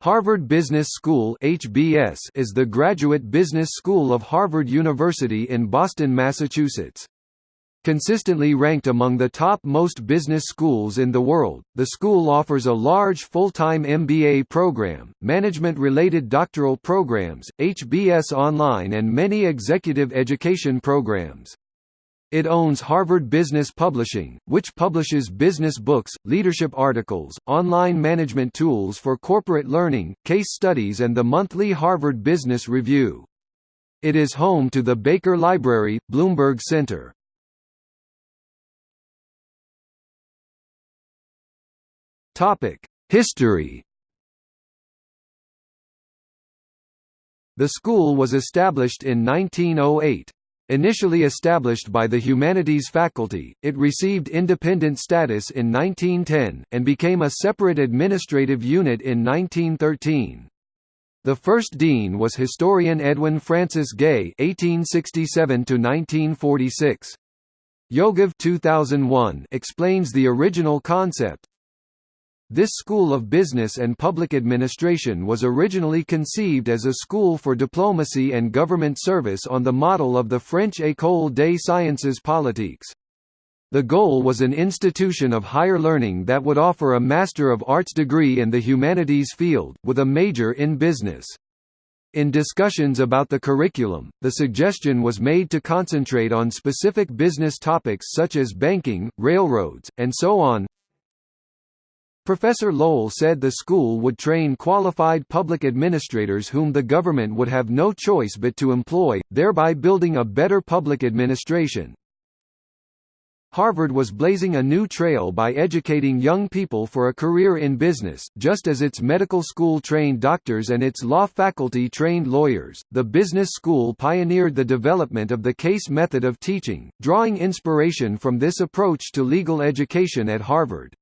Harvard Business School (HBS) is the graduate business school of Harvard University in Boston, Massachusetts. Consistently ranked among the top most business schools in the world, the school offers a large full-time MBA program, management-related doctoral programs, HBS Online and many executive education programs. It owns Harvard Business Publishing, which publishes business books, leadership articles, online management tools for corporate learning, case studies and the monthly Harvard Business Review. It is home to the Baker Library, Bloomberg Center. History The school was established in 1908. Initially established by the humanities faculty, it received independent status in 1910, and became a separate administrative unit in 1913. The first dean was historian Edwin Francis Gay (1867–1946). Yogav 2001 explains the original concept, this School of Business and Public Administration was originally conceived as a school for diplomacy and government service on the model of the French École des Sciences Politiques. The goal was an institution of higher learning that would offer a Master of Arts degree in the humanities field, with a major in business. In discussions about the curriculum, the suggestion was made to concentrate on specific business topics such as banking, railroads, and so on, Professor Lowell said the school would train qualified public administrators whom the government would have no choice but to employ, thereby building a better public administration. Harvard was blazing a new trail by educating young people for a career in business, just as its medical school trained doctors and its law faculty trained lawyers. The business school pioneered the development of the case method of teaching, drawing inspiration from this approach to legal education at Harvard.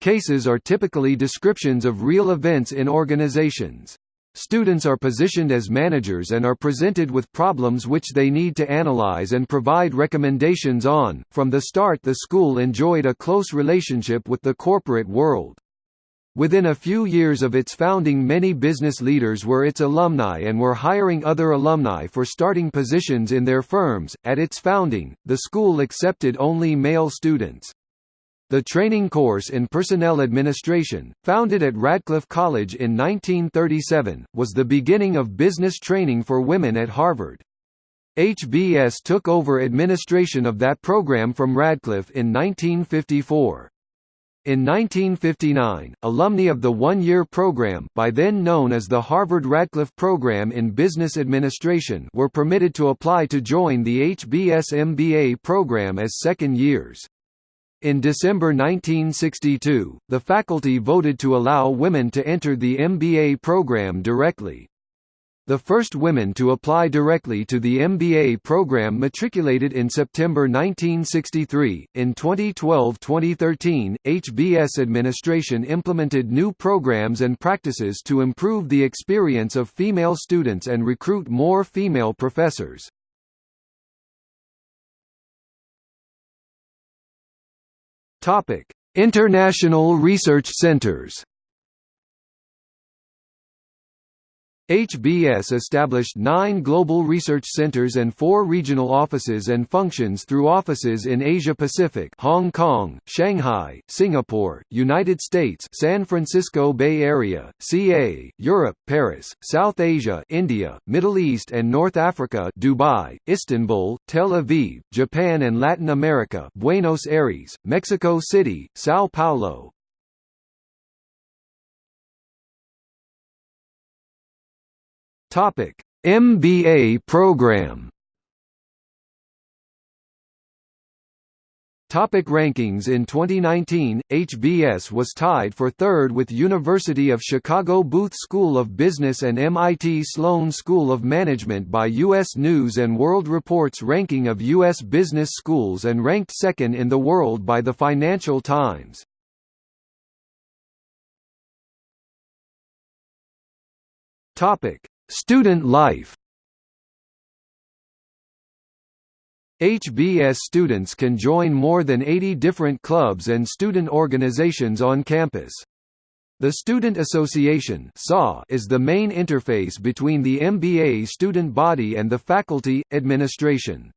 Cases are typically descriptions of real events in organizations. Students are positioned as managers and are presented with problems which they need to analyze and provide recommendations on. From the start, the school enjoyed a close relationship with the corporate world. Within a few years of its founding many business leaders were its alumni and were hiring other alumni for starting positions in their firms. At its founding, the school accepted only male students. The training course in personnel administration, founded at Radcliffe College in 1937, was the beginning of business training for women at Harvard. HBS took over administration of that program from Radcliffe in 1954. In 1959, alumni of the one-year program by then known as the Harvard-Radcliffe Program in Business Administration were permitted to apply to join the HBS MBA program as second years. In December 1962, the faculty voted to allow women to enter the MBA program directly. The first women to apply directly to the MBA program matriculated in September 1963. In 2012-2013, HBS administration implemented new programs and practices to improve the experience of female students and recruit more female professors. Topic: International Research Centers. HBS established nine global research centers and four regional offices and functions through offices in Asia-Pacific Hong Kong, Shanghai, Singapore, United States San Francisco Bay Area, CA, Europe Paris, South Asia India, Middle East and North Africa Dubai, Istanbul, Tel Aviv, Japan and Latin America Buenos Aires, Mexico City, Sao Paulo, Topic: MBA program. Topic rankings In 2019, HBS was tied for third with University of Chicago Booth School of Business and MIT Sloan School of Management by U.S. News & World Report's ranking of U.S. business schools and ranked second in the world by the Financial Times. Topic Student life HBS students can join more than 80 different clubs and student organizations on campus. The Student Association is the main interface between the MBA student body and the faculty, administration.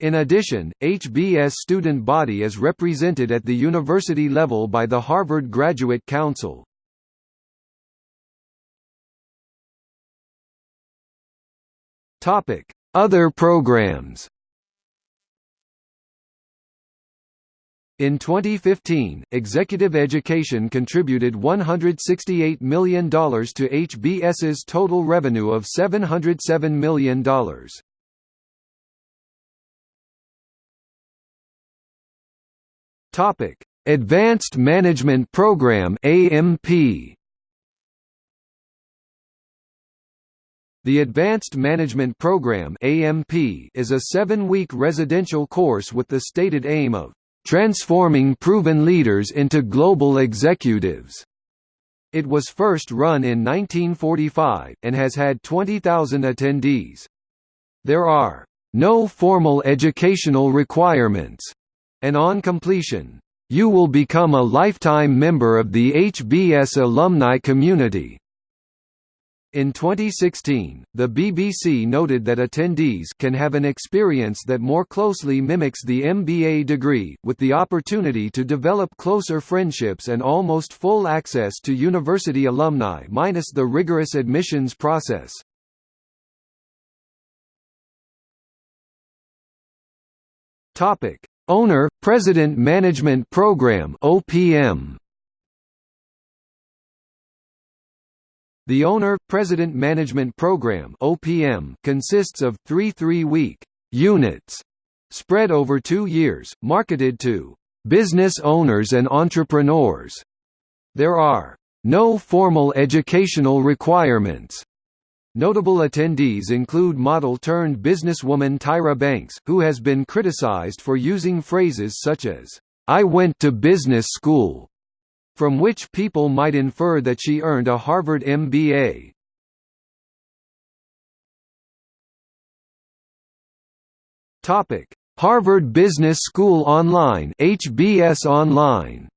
In addition, HBS student body is represented at the university level by the Harvard Graduate Council. Other programs In 2015, Executive Education contributed $168 million to HBS's total revenue of $707 million. Topic: Advanced Management Program (AMP). The Advanced Management Program is a 7-week residential course with the stated aim of transforming proven leaders into global executives. It was first run in 1945, and has had 20,000 attendees. There are no formal educational requirements, and on completion, you will become a lifetime member of the HBS alumni community. In 2016, the BBC noted that attendees can have an experience that more closely mimics the MBA degree, with the opportunity to develop closer friendships and almost full access to university alumni minus the rigorous admissions process. Owner – President Management Program OPM The Owner – President Management Program OPM consists of three three-week units spread over two years, marketed to business owners and entrepreneurs. There are no formal educational requirements. Notable attendees include model-turned-businesswoman Tyra Banks, who has been criticized for using phrases such as, "'I went to business school' from which people might infer that she earned a Harvard MBA. Topic: Harvard Business School Online (HBS Online).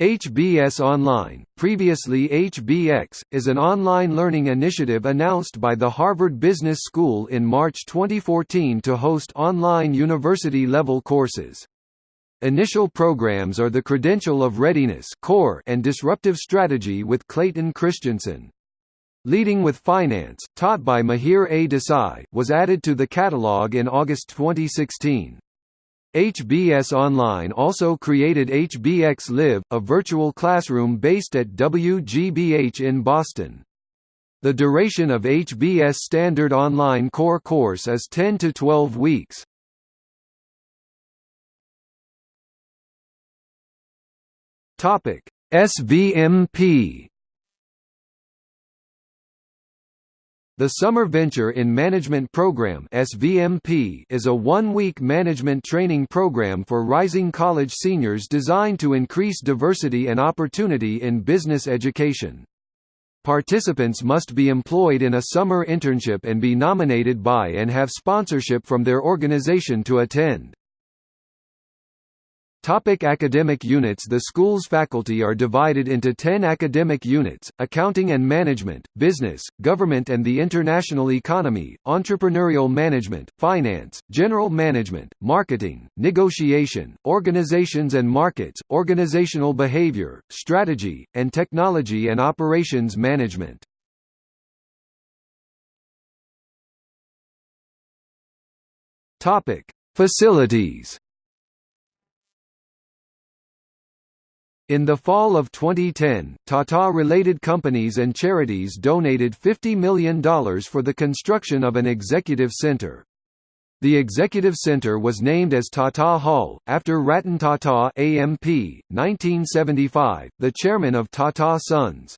HBS Online, previously HBX, is an online learning initiative announced by the Harvard Business School in March 2014 to host online university-level courses. Initial programs are the Credential of Readiness core and Disruptive Strategy with Clayton Christensen. Leading with Finance, taught by Mihir A. Desai, was added to the catalog in August 2016. HBS Online also created HBX Live, a virtual classroom based at WGBH in Boston. The duration of HBS Standard Online Core course is 10 to 12 weeks. Topic: SVMP The Summer Venture in Management Program SVMP is a one-week management training program for rising college seniors designed to increase diversity and opportunity in business education. Participants must be employed in a summer internship and be nominated by and have sponsorship from their organization to attend. Topic academic units The school's faculty are divided into 10 academic units, accounting and management, business, government and the international economy, entrepreneurial management, finance, general management, marketing, negotiation, organizations and markets, organizational behavior, strategy, and technology and operations management. Facilities In the fall of 2010, Tata-related companies and charities donated $50 million for the construction of an executive center. The executive center was named as Tata Hall, after Ratan Tata AMP, 1975, the chairman of Tata Sons.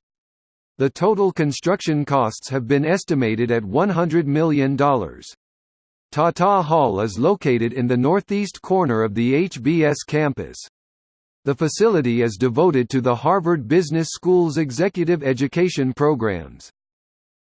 The total construction costs have been estimated at $100 million. Tata Hall is located in the northeast corner of the HBS campus. The facility is devoted to the Harvard Business School's executive education programs.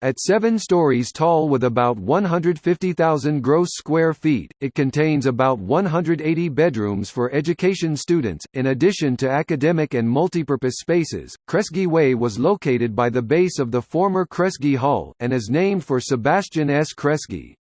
At seven stories tall with about 150,000 gross square feet, it contains about 180 bedrooms for education students. In addition to academic and multipurpose spaces, Kresge Way was located by the base of the former Kresge Hall, and is named for Sebastian S. Kresge.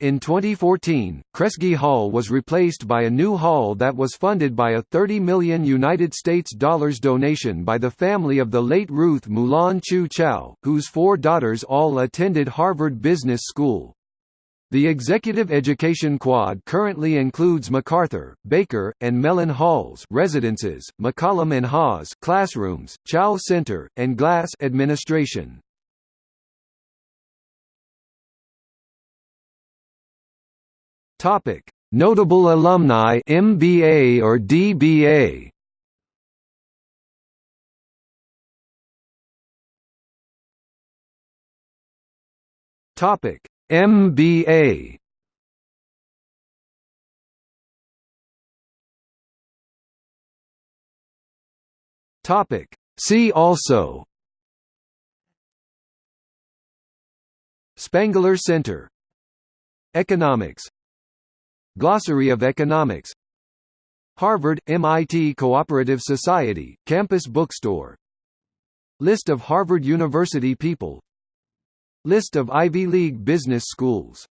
In 2014, Kresge Hall was replaced by a new hall that was funded by a 30 million United States dollars donation by the family of the late Ruth Mulan Chu Chao, whose four daughters all attended Harvard Business School. The executive education quad currently includes McArthur, Baker, and Mellon halls residences, McCollum and Haas classrooms, Chao Center, and Glass administration. Topic: Notable alumni MBA or DBA. Topic: MBA. Topic: See also. Spangler Center. Economics Glossary of Economics. Harvard – MIT Cooperative Society, Campus Bookstore. List of Harvard University people. List of Ivy League business schools